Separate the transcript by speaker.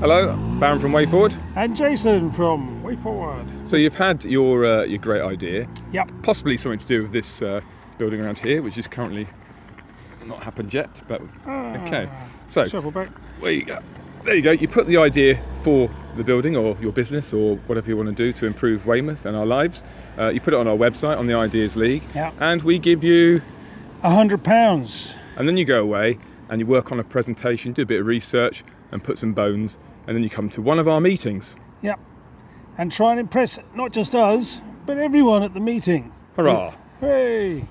Speaker 1: Hello, Baron from Way Forward.
Speaker 2: And Jason from Way Forward.
Speaker 1: So you've had your uh, your great idea,
Speaker 2: Yep.
Speaker 1: possibly something to do with this uh, building around here, which is currently not happened yet. But okay, so
Speaker 2: Shuffle back.
Speaker 1: there you go. There you go. You put the idea for the building or your business or whatever you want to do to improve Weymouth and our lives. Uh, you put it on our website on the Ideas League,
Speaker 2: Yeah.
Speaker 1: and we give you.
Speaker 2: A hundred pounds.
Speaker 1: And then you go away and you work on a presentation, do a bit of research, and put some bones, and then you come to one of our meetings.
Speaker 2: Yep. And try and impress not just us, but everyone at the meeting.
Speaker 1: Hurrah!
Speaker 2: Hey!